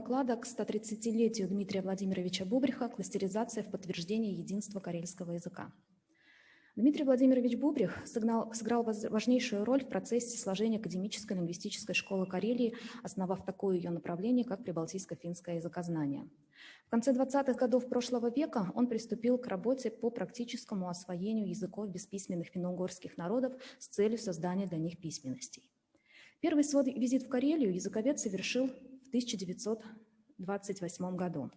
доклада к 130-летию Дмитрия Владимировича Бубриха «Кластеризация в подтверждение единства карельского языка». Дмитрий Владимирович Бубрих сыграл, сыграл важнейшую роль в процессе сложения академической лингвистической школы Карелии, основав такое ее направление, как прибалтийско-финское языкознание. В конце 20-х годов прошлого века он приступил к работе по практическому освоению языков бесписьменных финно-угорских народов с целью создания для них письменностей. Первый свой визит в Карелию языковед совершил 1928 году.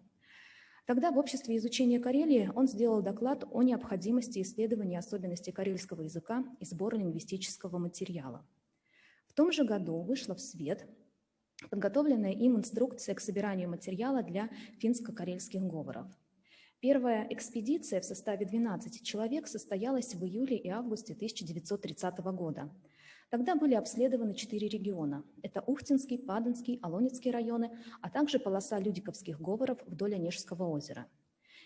Тогда в Обществе изучения Карелии он сделал доклад о необходимости исследования особенностей карельского языка и сбора лингвистического материала. В том же году вышла в свет подготовленная им инструкция к собиранию материала для финско-карельских говоров. Первая экспедиция в составе 12 человек состоялась в июле и августе 1930 года – Тогда были обследованы четыре региона. Это Ухтинский, Паданский, Алонецкий районы, а также полоса людиковских говоров вдоль Онежского озера.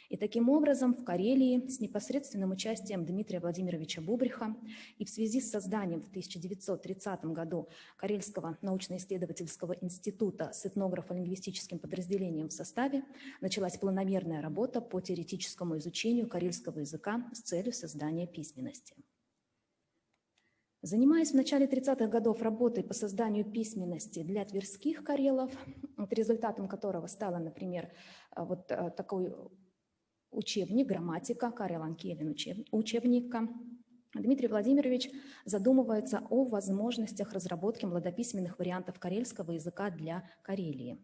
И таким образом в Карелии с непосредственным участием Дмитрия Владимировича Бубриха и в связи с созданием в 1930 году Карельского научно-исследовательского института с этнографо-лингвистическим подразделением в составе началась планомерная работа по теоретическому изучению карельского языка с целью создания письменности. Занимаясь в начале 30-х годов работой по созданию письменности для тверских карелов, вот результатом которого стало, например, э, вот э, такой учебник, грамматика, Карел Анкелин учебника, Дмитрий Владимирович задумывается о возможностях разработки младописьменных вариантов карельского языка для Карелии.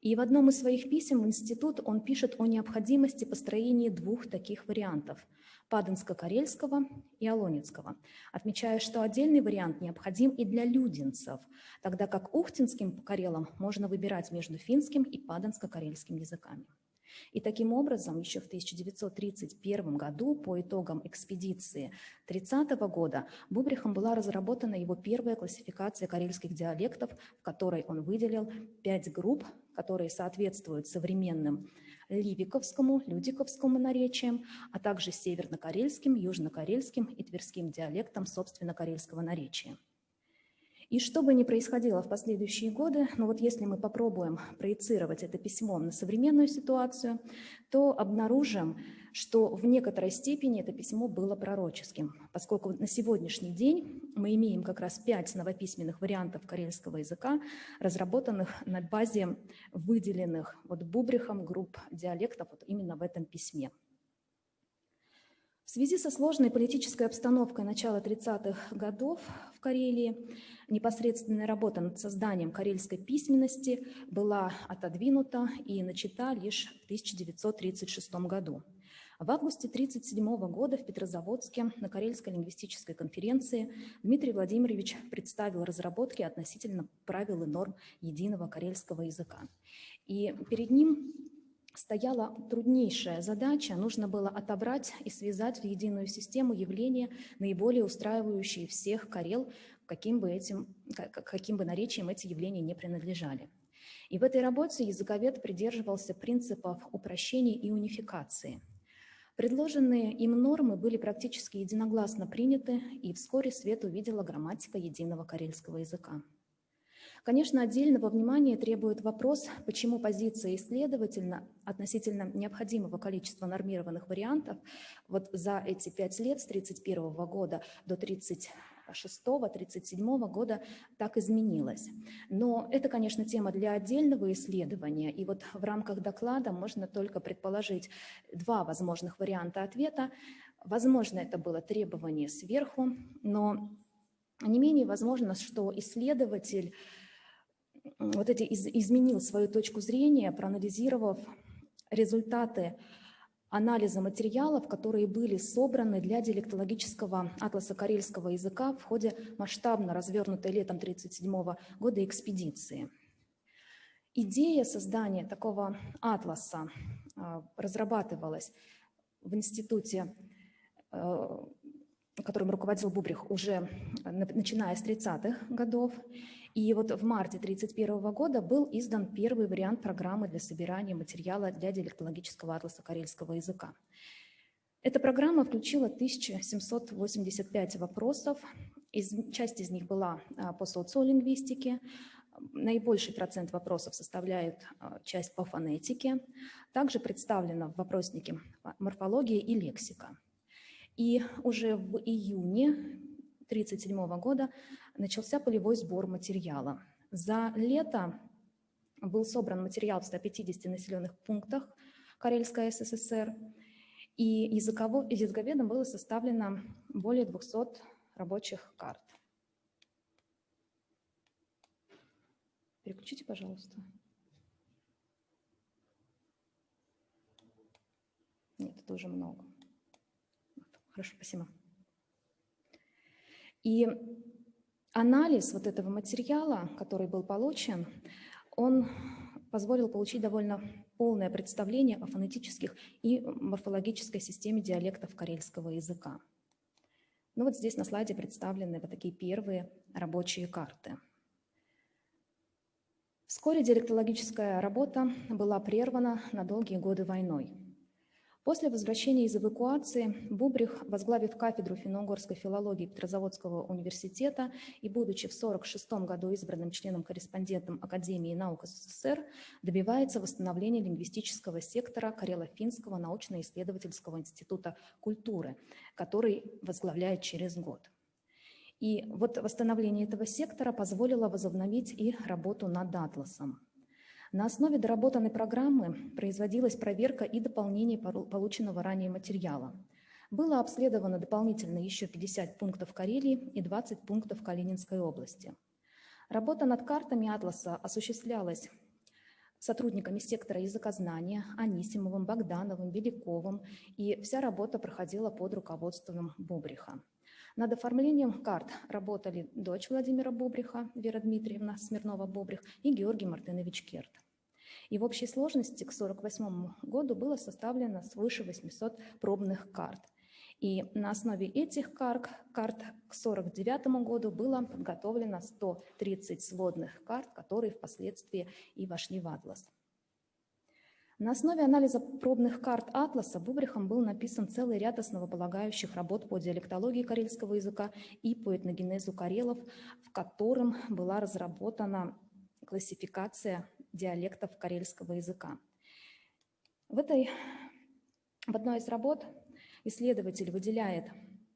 И в одном из своих писем в институт он пишет о необходимости построения двух таких вариантов – Паданско-Карельского и Алонецкого, отмечая, что отдельный вариант необходим и для людинцев, тогда как ухтинским карелам можно выбирать между финским и паданско-карельским языками. И таким образом, еще в 1931 году, по итогам экспедиции 30 года, Бубрихом была разработана его первая классификация карельских диалектов, в которой он выделил пять групп, которые соответствуют современным ливиковскому, людиковскому наречиям, а также северно-карельским, южно-карельским и тверским диалектам собственно карельского наречия. И что бы ни происходило в последующие годы, но вот если мы попробуем проецировать это письмо на современную ситуацию, то обнаружим, что в некоторой степени это письмо было пророческим, поскольку на сегодняшний день мы имеем как раз пять новописьменных вариантов карельского языка, разработанных на базе выделенных вот Бубрихом групп диалектов вот именно в этом письме. В связи со сложной политической обстановкой начала 30-х годов в Карелии непосредственная работа над созданием карельской письменности была отодвинута и начата лишь в 1936 году. В августе 1937 года в Петрозаводске на Карельской лингвистической конференции Дмитрий Владимирович представил разработки относительно правил и норм единого карельского языка. И перед ним стояла труднейшая задача. Нужно было отобрать и связать в единую систему явления, наиболее устраивающие всех карел, каким бы, этим, каким бы наречием эти явления не принадлежали. И в этой работе языковед придерживался принципов упрощения и унификации. Предложенные им нормы были практически единогласно приняты, и вскоре свет увидела грамматика единого карельского языка. Конечно, отдельного внимания требует вопрос, почему позиция исследовательна относительно необходимого количества нормированных вариантов вот за эти пять лет с 1931 года до 1936-1937 года так изменилась. Но это, конечно, тема для отдельного исследования, и вот в рамках доклада можно только предположить два возможных варианта ответа. Возможно, это было требование сверху, но не менее возможно, что исследователь вот эти из, изменил свою точку зрения, проанализировав результаты анализа материалов, которые были собраны для диалектологического атласа карельского языка в ходе масштабно развернутой летом 1937 года экспедиции. Идея создания такого атласа а, разрабатывалась в институте, э, которым руководил Бубрих уже начиная с 30-х годов. И вот в марте 1931 года был издан первый вариант программы для собирания материала для диалектологического атласа карельского языка. Эта программа включила 1785 вопросов, из, часть из них была а, по социолингвистике, Наибольший процент вопросов составляет часть по фонетике. Также представлена в вопроснике морфология и лексика. И уже в июне 1937 года начался полевой сбор материала. За лето был собран материал в 150 населенных пунктах Карельской СССР, и языково, языковедом было составлено более 200 рабочих карт. Переключите, пожалуйста. Нет, это уже много. Хорошо, спасибо. И анализ вот этого материала, который был получен, он позволил получить довольно полное представление о фонетических и морфологической системе диалектов карельского языка. Ну вот здесь на слайде представлены вот такие первые рабочие карты. Вскоре диалектологическая работа была прервана на долгие годы войной. После возвращения из эвакуации Бубрих, возглавив кафедру финно-угорской филологии Петрозаводского университета и будучи в 1946 году избранным членом-корреспондентом Академии наук СССР, добивается восстановления лингвистического сектора Карело-Финского научно-исследовательского института культуры, который возглавляет через год. И вот восстановление этого сектора позволило возобновить и работу над атласом. На основе доработанной программы производилась проверка и дополнение полученного ранее материала. Было обследовано дополнительно еще 50 пунктов Карелии и 20 пунктов Калининской области. Работа над картами атласа осуществлялась сотрудниками сектора языкознания Анисимовым, Богдановым, Беляковым, и вся работа проходила под руководством Бобриха. Над оформлением карт работали дочь Владимира Бобриха, Вера Дмитриевна Смирнова-Бобрих и Георгий Мартынович Керт. И в общей сложности к 1948 году было составлено свыше 800 пробных карт. И на основе этих карт, карт к 1949 году было подготовлено 130 сводных карт, которые впоследствии и вошли в атлас. На основе анализа пробных карт атласа Бубрихом был написан целый ряд основополагающих работ по диалектологии карельского языка и по этногенезу карелов, в котором была разработана классификация диалектов карельского языка. В, этой, в одной из работ исследователь выделяет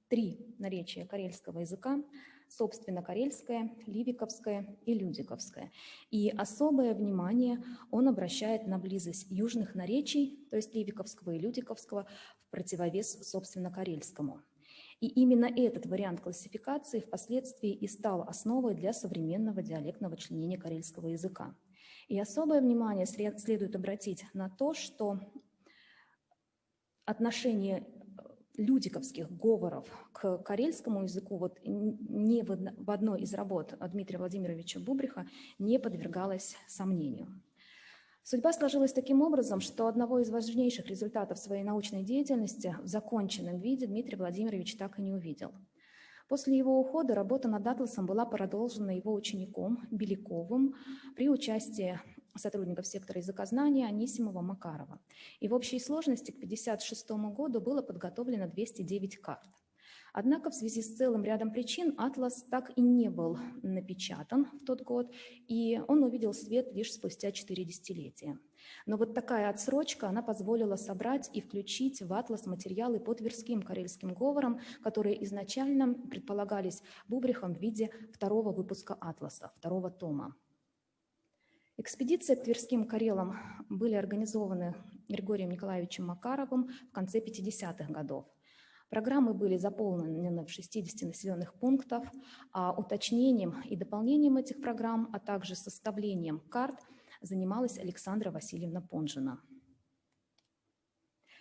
три наречия карельского языка, собственно, карельское, ливиковское и людиковское. И особое внимание он обращает на близость южных наречий, то есть ливиковского и людиковского, в противовес, собственно, карельскому. И именно этот вариант классификации впоследствии и стал основой для современного диалектного членения карельского языка. И особое внимание следует обратить на то, что отношение людиковских говоров к карельскому языку вот не в одной из работ Дмитрия Владимировича Бубриха не подвергалось сомнению. Судьба сложилась таким образом, что одного из важнейших результатов своей научной деятельности в законченном виде Дмитрий Владимирович так и не увидел – После его ухода работа над атласом была продолжена его учеником Беляковым при участии сотрудников сектора языкознания Анисимова Макарова. И в общей сложности к 1956 году было подготовлено 209 карт. Однако в связи с целым рядом причин атлас так и не был напечатан в тот год, и он увидел свет лишь спустя 4 десятилетия. Но вот такая отсрочка, она позволила собрать и включить в атлас материалы по тверским карельским говорам, которые изначально предполагались Бубрихом в виде второго выпуска атласа, второго тома. Экспедиции к Тверским Карелам были организованы Григорием Николаевичем Макаровым в конце 50-х годов. Программы были заполнены в 60 населенных пунктах, а уточнением и дополнением этих программ, а также составлением карт занималась Александра Васильевна Понжина.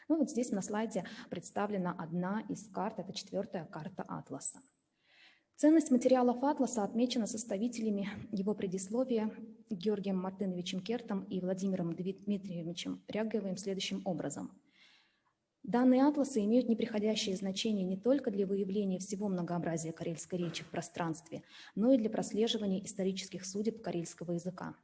Ну вот здесь на слайде представлена одна из карт, это четвертая карта Атласа. Ценность материалов Атласа отмечена составителями его предисловия Георгием Мартыновичем Кертом и Владимиром Дмитриевичем Ряговым следующим образом – Данные атласы имеют неприходящее значение не только для выявления всего многообразия карельской речи в пространстве, но и для прослеживания исторических судеб карельского языка.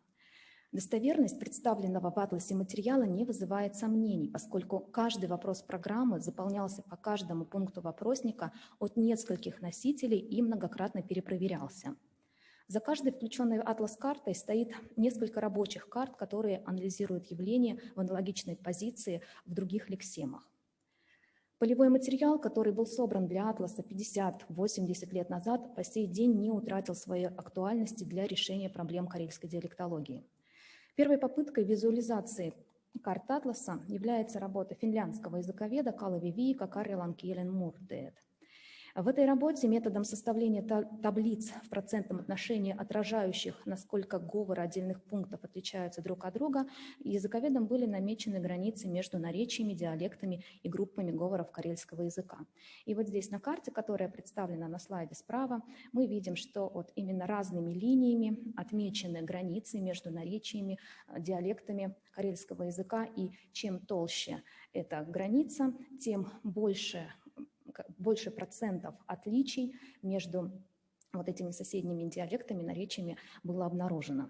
Достоверность представленного в атласе материала не вызывает сомнений, поскольку каждый вопрос программы заполнялся по каждому пункту вопросника от нескольких носителей и многократно перепроверялся. За каждой включенной атлас-картой стоит несколько рабочих карт, которые анализируют явления в аналогичной позиции в других лексемах. Полевой материал, который был собран для атласа 50-80 лет назад, по сей день не утратил своей актуальности для решения проблем карельской диалектологии. Первой попыткой визуализации карт атласа является работа финляндского языковеда Калави Виика Карелан Келен Мурдеет. В этой работе методом составления таблиц в процентном отношении, отражающих, насколько говоры отдельных пунктов отличаются друг от друга, языковедом были намечены границы между наречиями, диалектами и группами говоров карельского языка. И вот здесь на карте, которая представлена на слайде справа, мы видим, что вот именно разными линиями отмечены границы между наречиями, диалектами карельского языка, и чем толще эта граница, тем больше больше процентов отличий между вот этими соседними диалектами, наречиями было обнаружено.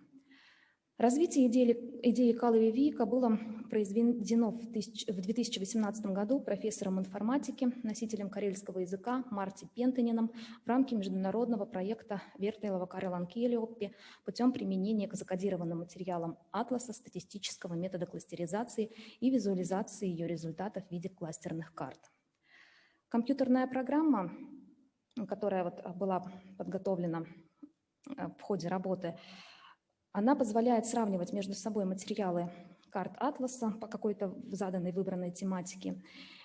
Развитие идеи, идеи Калови Вика было произведено в, тысяч, в 2018 году профессором информатики, носителем карельского языка Марти Пентанином в рамке международного проекта Вертейлова Карелан Киелиоппи путем применения к закодированным материалам атласа статистического метода кластеризации и визуализации ее результатов в виде кластерных карт. Компьютерная программа, которая вот была подготовлена э, в ходе работы, она позволяет сравнивать между собой материалы карт атласа по какой-то заданной выбранной тематике.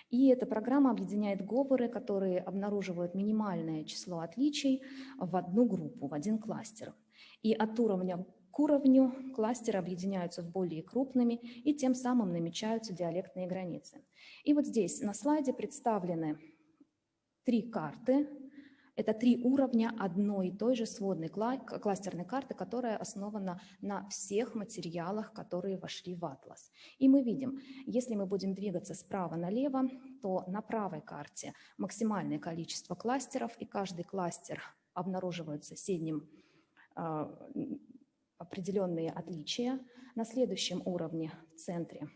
И эта программа объединяет говоры, которые обнаруживают минимальное число отличий в одну группу, в один кластер. И от уровня к уровню кластеры объединяются в более крупными и тем самым намечаются диалектные границы. И вот здесь на слайде представлены три карты. Это три уровня одной и той же сводной кластерной карты, которая основана на всех материалах, которые вошли в атлас. И мы видим, если мы будем двигаться справа налево, то на правой карте максимальное количество кластеров, и каждый кластер обнаруживает в соседнем а, определенные отличия. На следующем уровне в центре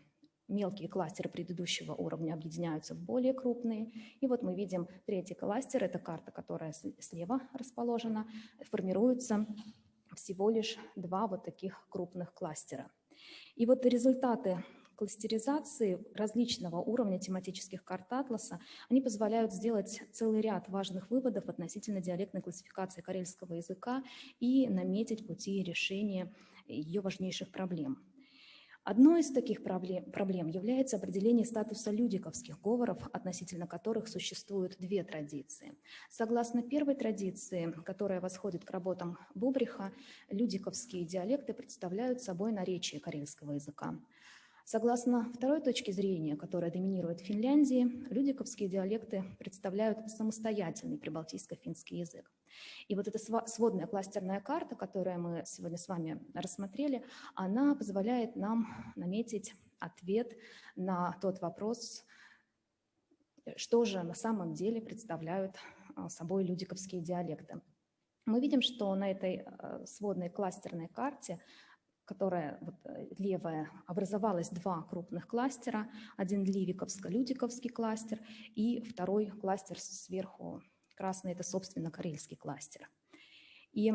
мелкие кластеры предыдущего уровня объединяются в более крупные. И вот мы видим третий кластер, это карта, которая слева расположена, формируется всего лишь два вот таких крупных кластера. И вот результаты кластеризации различного уровня тематических карт атласа, они позволяют сделать целый ряд важных выводов относительно диалектной классификации карельского языка и наметить пути решения ее важнейших проблем. Одной из таких проблем, является определение статуса людиковских говоров, относительно которых существуют две традиции. Согласно первой традиции, которая восходит к работам Бубриха, людиковские диалекты представляют собой наречие карельского языка. Согласно второй точке зрения, которая доминирует в Финляндии, людиковские диалекты представляют самостоятельный прибалтийско-финский язык. И вот эта сводная кластерная карта, которую мы сегодня с вами рассмотрели, она позволяет нам наметить ответ на тот вопрос, что же на самом деле представляют а, собой людиковские диалекты. Мы видим, что на этой а, сводной кластерной карте которая вот, э, левая, образовалось два крупных кластера. Один Ливиковско-Людиковский кластер и второй кластер сверху красный – это, собственно, карельский кластер. И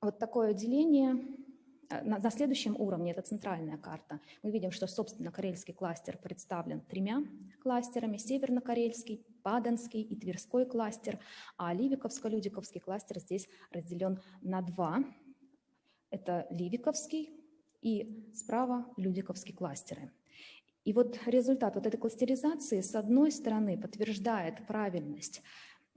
вот такое деление э, на, на следующем уровне, это центральная карта, мы видим, что, собственно, карельский кластер представлен тремя кластерами, северно-карельский, Паданский и Тверской кластер, а Ливиковско-Людиковский кластер здесь разделен на два это Ливиковский и справа Людиковский кластеры. И вот результат вот этой кластеризации с одной стороны подтверждает правильность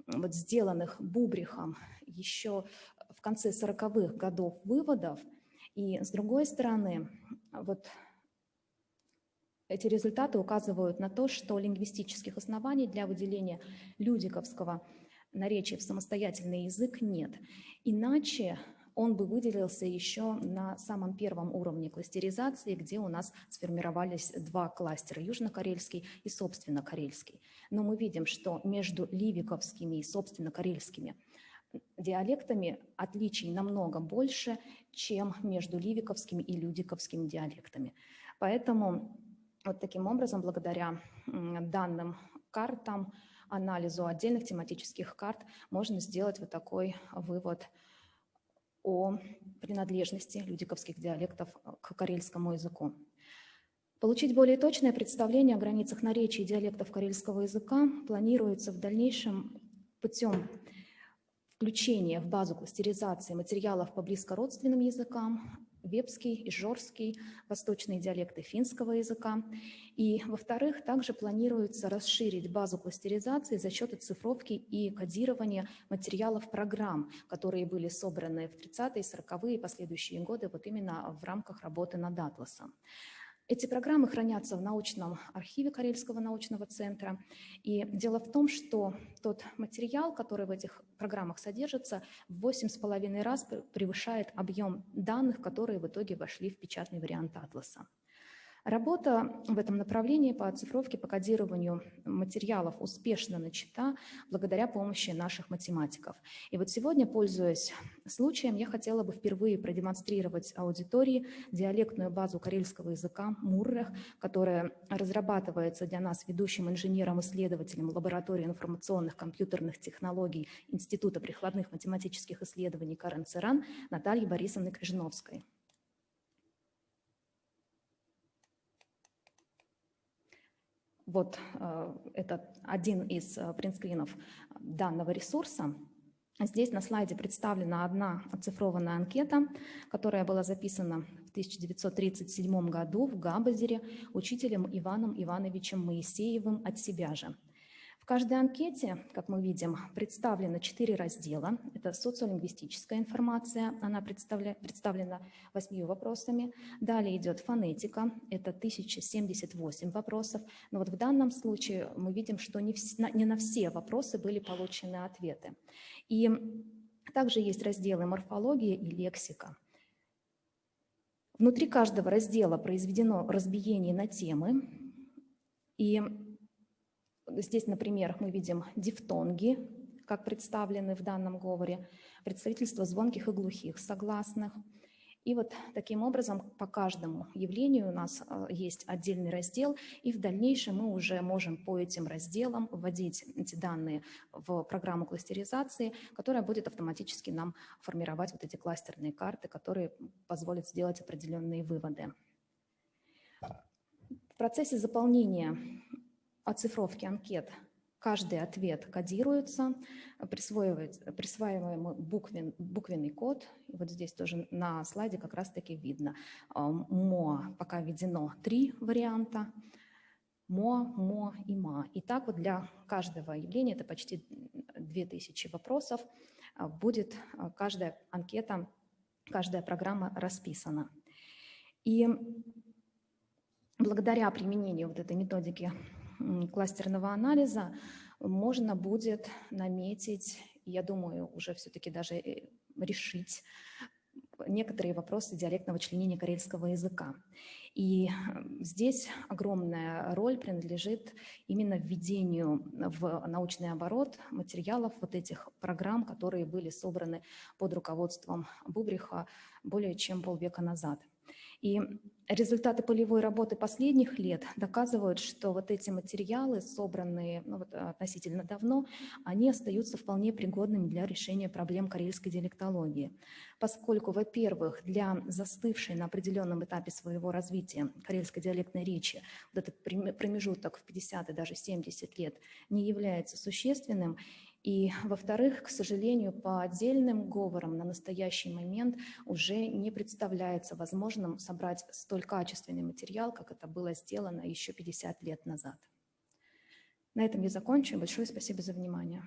вот сделанных Бубрихом еще в конце 40-х годов выводов, и с другой стороны вот эти результаты указывают на то, что лингвистических оснований для выделения людиковского наречия в самостоятельный язык нет. Иначе он бы выделился еще на самом первом уровне кластеризации, где у нас сформировались два кластера, южнокарельский и собственно карельский. Но мы видим, что между ливиковскими и собственно карельскими диалектами отличий намного больше, чем между ливиковскими и людиковскими диалектами. Поэтому вот таким образом, благодаря данным картам, анализу отдельных тематических карт, можно сделать вот такой вывод – о принадлежности людиковских диалектов к карельскому языку. Получить более точное представление о границах наречий и диалектов карельского языка планируется в дальнейшем путем включения в базу кластеризации материалов по близкородственным языкам, вепский, ижорский, восточные диалекты финского языка. И, во-вторых, также планируется расширить базу кластеризации за счет оцифровки и кодирования материалов программ, которые были собраны в 30-е, 40-е и последующие годы вот именно в рамках работы над атласом. Эти программы хранятся в научном архиве Карельского научного центра. И дело в том, что тот материал, который в этих программах содержится, в 8,5 раз превышает объем данных, которые в итоге вошли в печатный вариант атласа. Работа в этом направлении по оцифровке, по кодированию материалов успешно начата благодаря помощи наших математиков. И вот сегодня, пользуясь случаем, я хотела бы впервые продемонстрировать аудитории диалектную базу карельского языка «Муррех», которая разрабатывается для нас ведущим инженером-исследователем лаборатории информационных компьютерных технологий Института прикладных математических исследований Карен Церан Натальей Борисовной Крижновской. Вот э, это один из э, принтскринов данного ресурса. Здесь на слайде представлена одна оцифрованная анкета, которая была записана в 1937 году в Габазере учителем Иваном Ивановичем Моисеевым от себя же. В каждой анкете, как мы видим, представлены четыре раздела. Это социолингвистическая информация, она представлена восьмью вопросами. Далее идет фонетика, это 1078 вопросов. Но вот в данном случае мы видим, что не, в, не на все вопросы были получены ответы. И также есть разделы морфология и лексика. Внутри каждого раздела произведено разбиение на темы, и Здесь, например, мы видим дифтонги, как представлены в данном говоре, представительство звонких и глухих согласных. И вот таким образом по каждому явлению у нас э, есть отдельный раздел, и в дальнейшем мы уже можем по этим разделам вводить эти данные в программу кластеризации, которая будет автоматически нам формировать вот эти кластерные карты, которые позволят сделать определенные выводы. В процессе заполнения оцифровки анкет каждый ответ кодируется, присваиваемый буквен, буквенный код. Вот здесь тоже на слайде как раз-таки видно. А, МО пока введено три варианта. МО, МО и МА. И так вот для каждого явления, это почти 2000 вопросов, а, будет а, каждая анкета, каждая программа расписана. И благодаря применению вот этой методики кластерного анализа можно будет наметить, я думаю, уже все-таки даже э, решить некоторые вопросы диалектного членения карельского языка. И здесь огромная роль принадлежит именно введению в научный оборот материалов вот этих программ, которые были собраны под руководством Бубриха более чем полвека назад. И результаты полевой работы последних лет доказывают, что вот эти материалы, собранные ну, вот, относительно давно, они остаются вполне пригодными для решения проблем карельской диалектологии. Поскольку, во-первых, для застывшей на определенном этапе своего развития карельской диалектной речи вот этот промежуток в 50 и даже 70 лет не является существенным, и, во-вторых, к сожалению, по отдельным говорам на настоящий момент уже не представляется возможным собрать столь качественный материал, как это было сделано еще 50 лет назад. На этом я закончу. Большое спасибо за внимание.